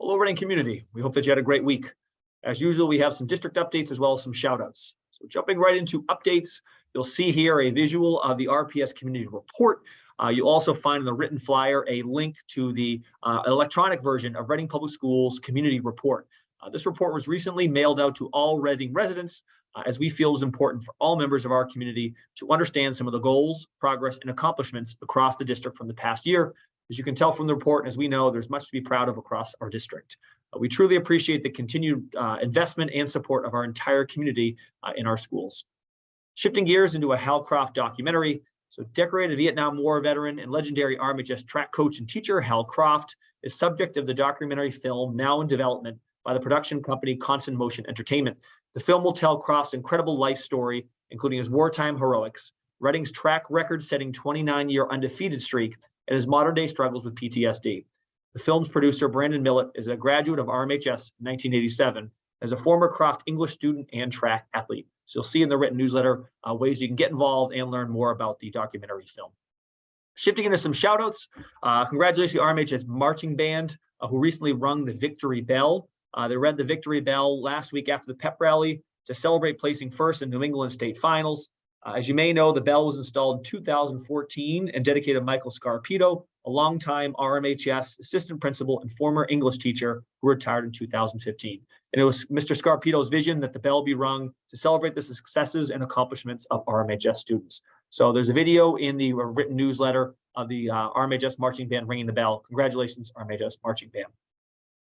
Hello, Reading community. We hope that you had a great week. As usual, we have some district updates as well as some shout outs. So jumping right into updates, you'll see here a visual of the RPS community report. Uh, you also find in the written flyer a link to the uh, electronic version of Reading Public Schools community report. Uh, this report was recently mailed out to all Reading residents uh, as we feel is important for all members of our community to understand some of the goals, progress, and accomplishments across the district from the past year as you can tell from the report, and as we know, there's much to be proud of across our district. Uh, we truly appreciate the continued uh, investment and support of our entire community uh, in our schools. Shifting gears into a Hal Croft documentary. So decorated Vietnam War veteran and legendary RMHS track coach and teacher Hal Croft is subject of the documentary film now in development by the production company Constant Motion Entertainment. The film will tell Croft's incredible life story, including his wartime heroics, Reading's track record-setting 29-year undefeated streak, and his modern day struggles with PTSD. The film's producer, Brandon Millett, is a graduate of RMHS in 1987 as a former Croft English student and track athlete. So you'll see in the written newsletter uh, ways you can get involved and learn more about the documentary film. Shifting into some shout outs, uh, congratulations to RMHS marching band uh, who recently rung the victory bell. Uh, they read the victory bell last week after the pep rally to celebrate placing first in New England state finals. Uh, as you may know, the bell was installed in 2014 and dedicated Michael Scarpito, a longtime RMHS assistant principal and former English teacher who retired in 2015. And it was Mr. Scarpito's vision that the bell be rung to celebrate the successes and accomplishments of RMHS students. So there's a video in the written newsletter of the uh, RMHS marching band ringing the bell. Congratulations, RMHS marching band.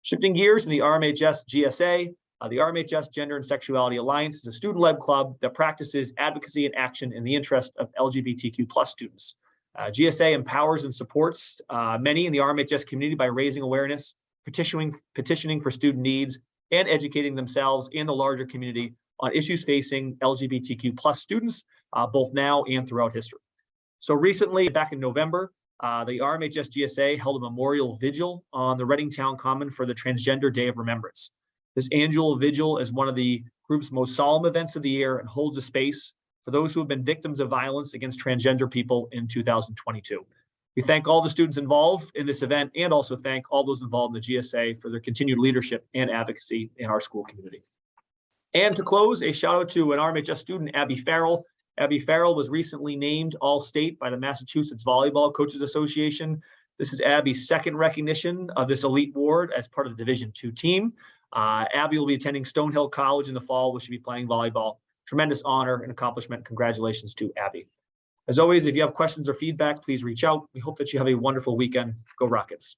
Shifting gears in the RMHS GSA, uh, the RMHS Gender and Sexuality Alliance is a student-led club that practices advocacy and action in the interest of LGBTQ plus students. Uh, GSA empowers and supports uh, many in the RMHS community by raising awareness, petitioning, petitioning for student needs, and educating themselves and the larger community on issues facing LGBTQ plus students, uh, both now and throughout history. So recently, back in November, uh, the RMHS GSA held a memorial vigil on the Reading Town Common for the Transgender Day of Remembrance. This annual vigil is one of the group's most solemn events of the year and holds a space for those who have been victims of violence against transgender people in 2022. We thank all the students involved in this event and also thank all those involved in the GSA for their continued leadership and advocacy in our school community. And to close, a shout out to an RMHS student, Abby Farrell. Abby Farrell was recently named All-State by the Massachusetts Volleyball Coaches Association. This is Abby's second recognition of this elite award as part of the Division II team. Uh, Abby will be attending Stonehill College in the fall, where she'll be playing volleyball. Tremendous honor and accomplishment. Congratulations to Abby. As always, if you have questions or feedback, please reach out. We hope that you have a wonderful weekend. Go Rockets.